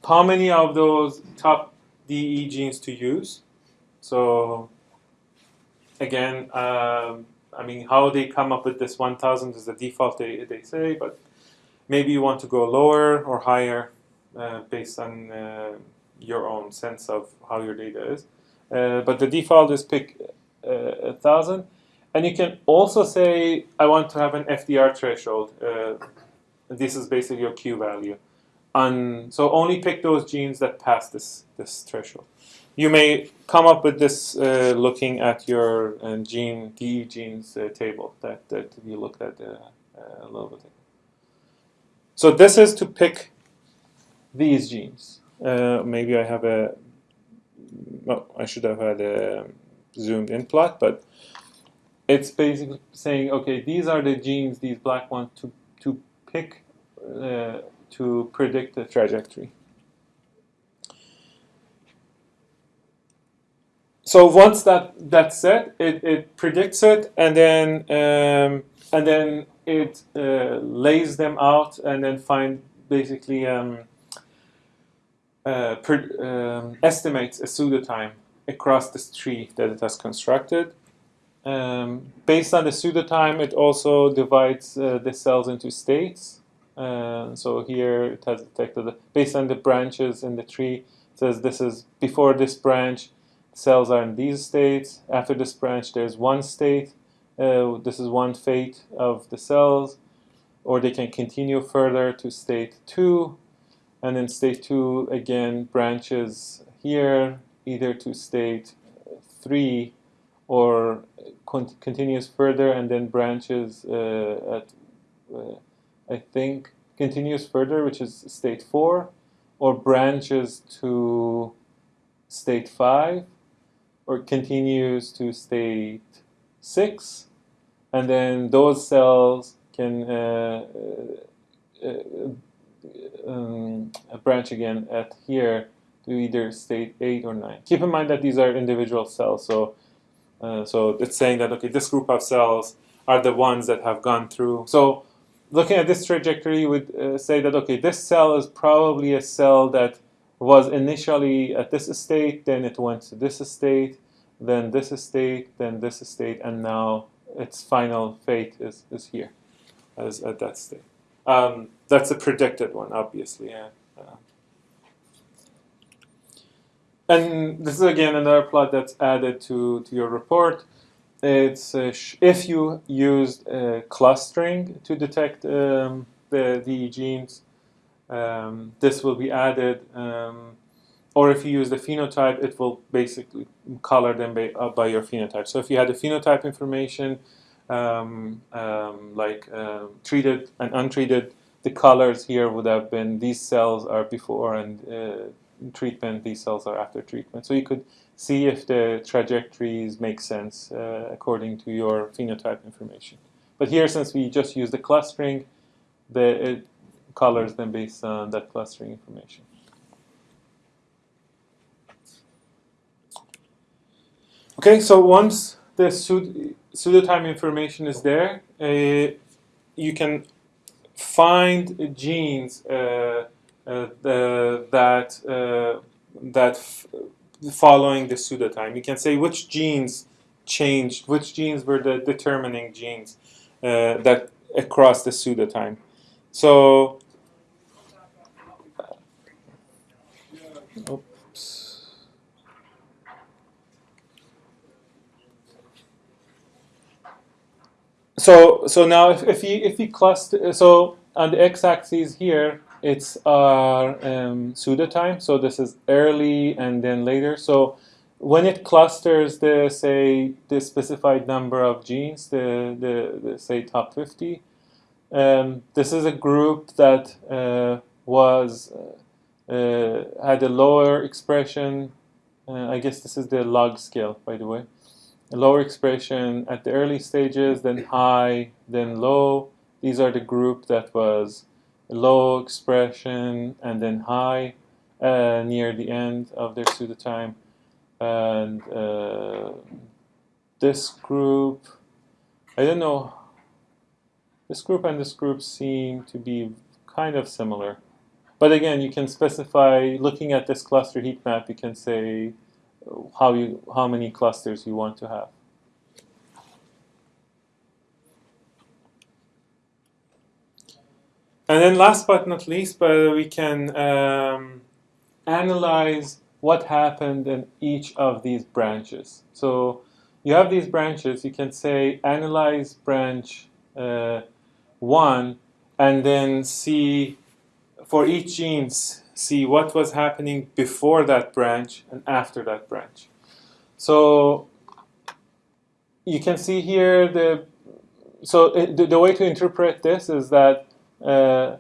how many of those top DE genes to use. So again, um, I mean, how they come up with this 1,000 is the default they, they say, but maybe you want to go lower or higher uh, based on uh, your own sense of how your data is. Uh, but the default is pick uh, a thousand, and you can also say I want to have an FDR threshold. This is basically your Q value. And so only pick those genes that pass this this threshold. You may come up with this looking at your uh, gene DE genes table that, that you looked at a little bit. So this is to pick these genes. Uh, maybe I have a, well, I should have had a zoomed in plot, but it's basically saying, okay, these are the genes, these black ones, to, to pick uh, to predict the trajectory. So once that that's set, it, it predicts it, and then um, and then it uh, lays them out, and then find basically um, uh, pre- um, estimates a pseudo time across this tree that it has constructed. Um, based on the pseudo time, it also divides uh, the cells into states. Uh, so here it has detected based on the branches in the tree. Says this is before this branch, cells are in these states. After this branch, there's one state. Uh, this is one fate of the cells, or they can continue further to state two, and then state two again branches here either to state three or con- continues further and then branches uh, at uh, I think continues further, which is state four, or branches to state five, or continues to state six, and then those cells can uh, um, branch again at here to either state eight or nine. Keep in mind that these are individual cells, so uh, so it's saying that okay, this group of cells are the ones that have gone through. So looking at this trajectory would uh, say that okay, this cell is probably a cell that was initially at this state, then it went to this state, then this state, then this state, and now its final fate is, is here, as at that state. Um, that's a predicted one, obviously. Yeah. Uh, and this is again another plot that's added to, to your report. It's uh, if you used uh, clustering to detect um, the, the genes, um, this will be added. Um, or if you use the phenotype, it will basically color them by, uh, by your phenotype. So if you had the phenotype information, um, um, like uh, treated and untreated, the colors here would have been these cells are before and uh, treatment, these cells are after treatment. So you could see if the trajectories make sense uh, according to your phenotype information. But here, since we just use the clustering, the, it colors them based on that clustering information. Okay, so once the pseudotime information is there, uh, you can find genes uh, uh, the, that uh, that following the pseudotime. You can say which genes changed, which genes were the determining genes uh, that across the pseudotime. So, oops. So, so now if, if you if you cluster, so on the x-axis here, it's our um, pseudotime. So this is early and then later. So when it clusters the say the specified number of genes, the the, the say top 50, um, this is a group that uh, was uh, uh, had a lower expression. Uh, I guess this is the log scale, by the way. Lower expression at the early stages, then high, then low. These are the group that was low expression and then high uh, near the end of their pseudotime. And uh, this group, I don't know, this group and this group seem to be kind of similar. But again, you can specify, looking at this cluster heat map, you can say how, you, how many clusters you want to have. And then last but not least, we can um, analyze what happened in each of these branches. So you have these branches, you can say analyze branch uh, 1 and then see for each genes, see what was happening before that branch and after that branch. So you can see here the, so it, the, the way to interpret this is that uh,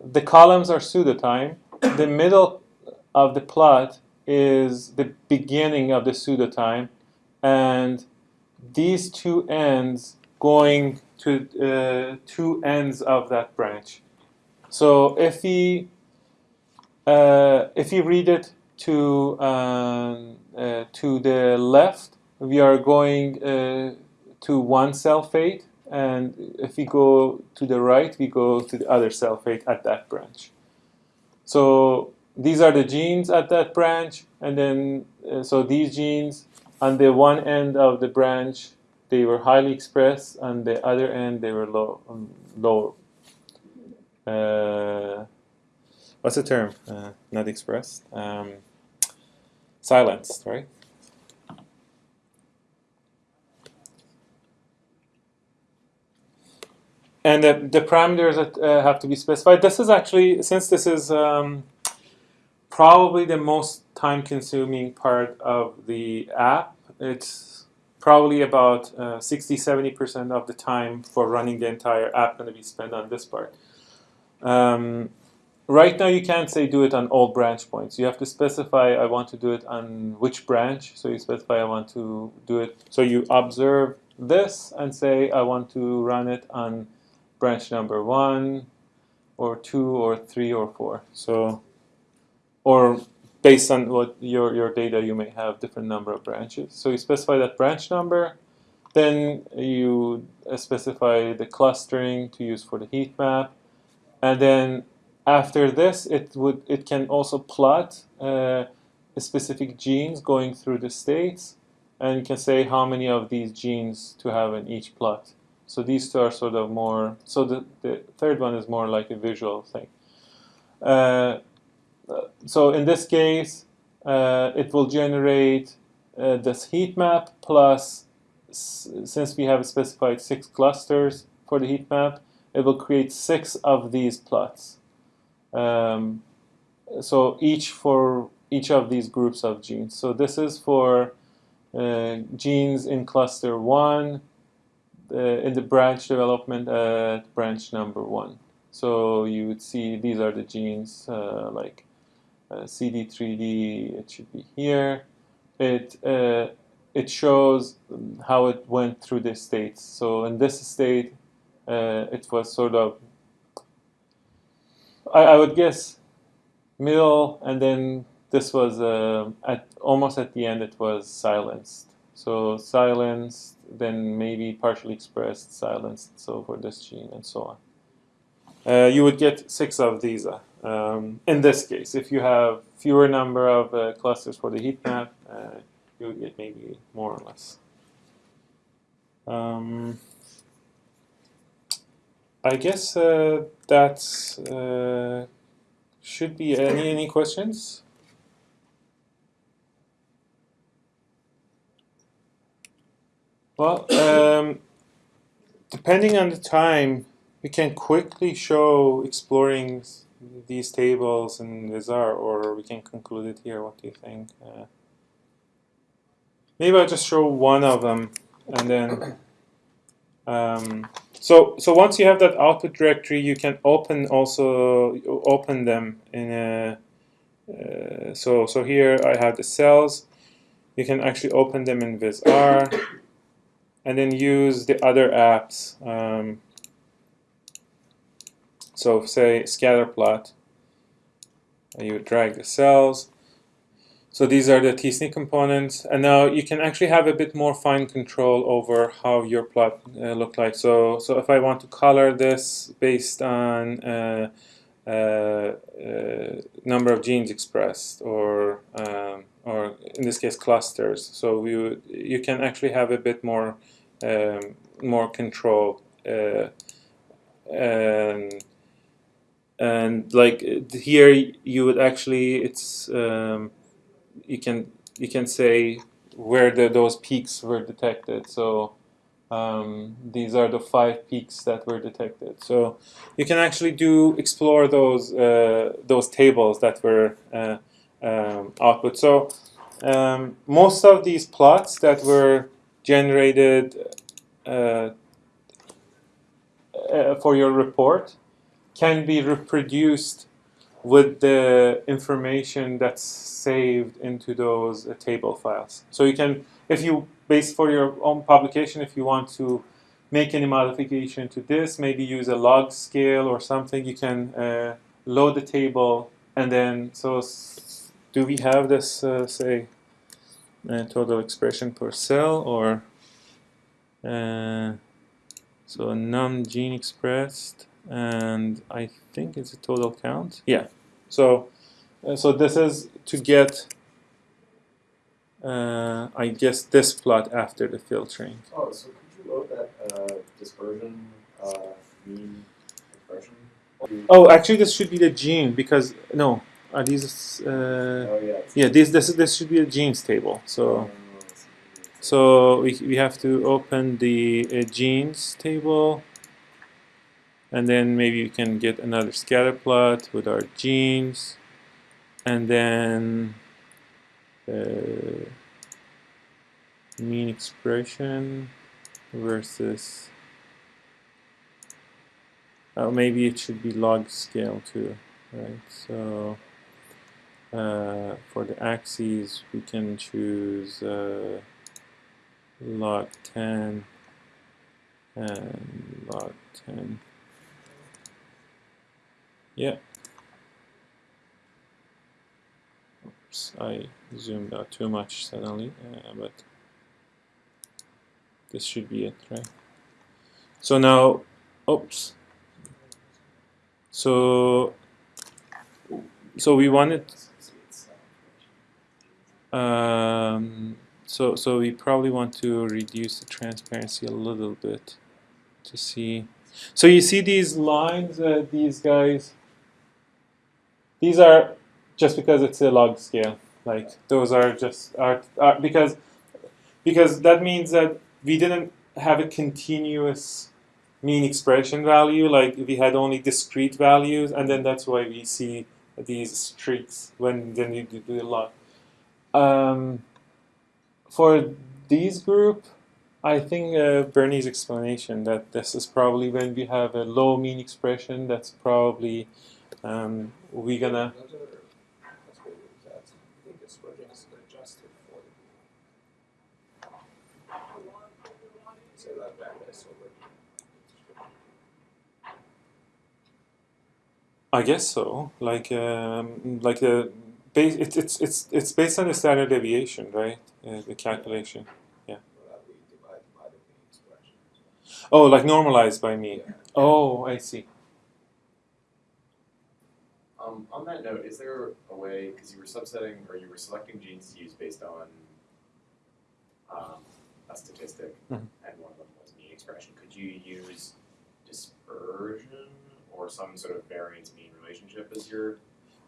the columns are pseudotime. The middle of the plot is the beginning of the pseudotime, and these two ends going to uh, two ends of that branch. So if we uh, if you read it to um, uh, to the left, we are going uh, to one cell fate, and if we go to the right, we go to the other cell fate at that branch. So these are the genes at that branch, and then uh, so these genes on the one end of the branch they were highly expressed, on the other end they were low, um, low. Uh, what's the term? Uh, not expressed. Um, silenced, right? and the, the parameters that uh, have to be specified. This is actually, since this is um, probably the most time-consuming part of the app, it's probably about 60-70% of the time for running the entire app going to be spent on this part. Um, right now you can't say do it on all branch points. You have to specify I want to do it on which branch. So you specify I want to do it. So you observe this and say I want to run it on branch number one or two or three or four. So, or based on what your, your data, you may have different number of branches. So you specify that branch number, then you specify the clustering to use for the heat map, and then after this, it would it can also plot uh, specific genes going through the states, and you can say how many of these genes to have in each plot. So these two are sort of more, so the, the third one is more like a visual thing. Uh, so in this case, uh, it will generate uh, this heat map plus, since we have specified six clusters for the heat map, it will create six of these plots. Um, so each for each of these groups of genes. So this is for uh, genes in cluster 1, uh, in the branch development at branch number one. So you would see these are the genes uh, like uh, CD3D, it should be here. It, it shows how it went through the states. So in this state, it was sort of, I, I would guess, middle, and then this was uh, at almost at the end it was silenced. So silenced, then maybe partially expressed, silenced, so for this gene and so on. Uh, you would get six of these uh, um, in this case. If you have fewer number of uh, clusters for the heat map, uh, you would get maybe more or less. Um, I guess uh, that uh, should be any any questions. Well, um, depending on the time, we can quickly show exploring these tables in VisR, or we can conclude it here. What do you think? Uh, maybe I'll just show one of them, and then. Um, so, so once you have that output directory, you can open also open them in a uh, so so here I have the cells. You can actually open them in VisR, and then use the other apps. Um, so say scatter plot. You drag the cells. So these are the TSNE components, and now you can actually have a bit more fine control over how your plot uh, look like. So, so if I want to color this based on uh, uh, uh, number of genes expressed, or um, or in this case clusters, so we would, you can actually have a bit more um, more control. Uh, and and like here you would actually it's um, you can you can say where the, those peaks were detected. So um, these are the five peaks that were detected. So you can actually do explore those uh, those tables that were uh, um, output. So um, most of these plots that were generated uh, uh, for your report can be reproduced with the information that's saved into those uh, table files. So you can, if you base for your own publication, if you want to make any modification to this, maybe use a log scale or something, you can uh, load the table and then, so do we have this, uh, say, uh, total expression per cell or, uh, so num gene expressed and I think it's a total count. Yeah. So, uh, so this is to get, uh, I guess, this plot after the filtering. Oh, so could you load that uh, dispersion uh, mean expression? Oh, actually, this should be the gene because no, are these? Uh, Oh yeah. yeah, this this this should be a genes table. So. Oh, So we, we have to open the uh, genes table and then maybe we can get another scatter plot with our genes. And then uh, mean expression versus oh, maybe it should be log scale too right? So uh, for the axes we can choose uh, log 10 and log 10 yeah oops I zoomed out too much suddenly uh, but this should be it right so now oops so so we wanted um, so so we probably want to reduce the transparency a little bit to see. So you see these lines, uh, these guys. These are just because it's a log scale. Like those are just are, are because because that means that we didn't have a continuous mean expression value. Like we had only discrete values, and then that's why we see these streaks when then you do the log. Um, for these group, I think uh, Bernie's explanation that this is probably when we have a low mean expression. That's probably um, we gonna. Another aspect is that I think this project is adjusted for the say that bandwidth over I guess so. Like um, like the base. It's it's it's it's based on the standard deviation, right? Uh, the calculation. that we divide by the mean expression. Oh, like normalized by me. Oh, I see. Um, on that note, is there a way, because you were subsetting or you were selecting genes to use based on um, a statistic, Mhm. and one of them was mean expression, could you use dispersion or some sort of variance mean relationship as your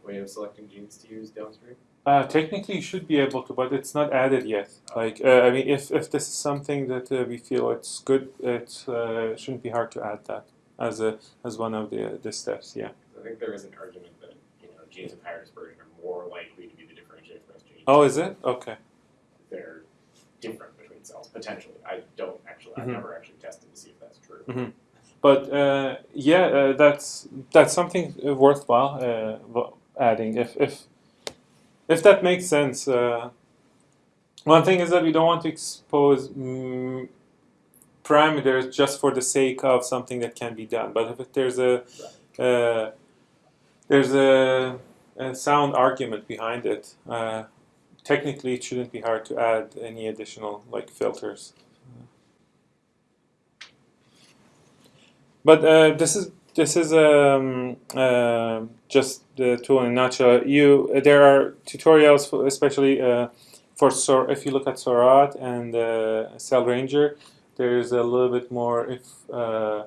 way of selecting genes to use downstream? Uh, technically, you should be able to, but it's not added yet. Like, uh, I mean, if, if this is something that uh, we feel it's good, it uh, shouldn't be hard to add that as a as one of the the steps. Yeah. I think there is an argument that you know genes of higher dispersion are more likely to be the differentially expressed genes. Oh, is it? Okay. They're different between cells potentially. I don't actually. I've Mhm. never actually tested to see if that's true. Mhm. But uh, yeah, uh, that's that's something worthwhile uh, adding. If if if that makes sense. Uh, one thing is that we don't want to expose mm, parameters just for the sake of something that can be done. But if there's a uh, there's a, a sound argument behind it, uh, technically it shouldn't be hard to add any additional like filters. But uh, this is this is um, uh, just the tool in a nutshell. You there are tutorials, for, especially uh, for Sor- if you look at Seurat and uh, Cell Ranger. There's a little bit more if uh, uh,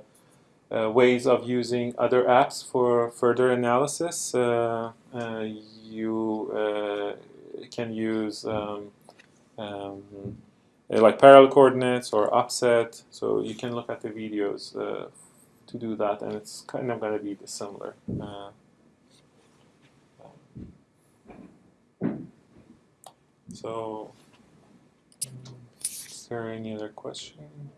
ways of using other apps for further analysis. Uh, uh, you uh, can use um, um, uh, like parallel coordinates or offset. So you can look at the videos uh, to do that, and it's kind of going to be similar. Uh, so, is there any other question?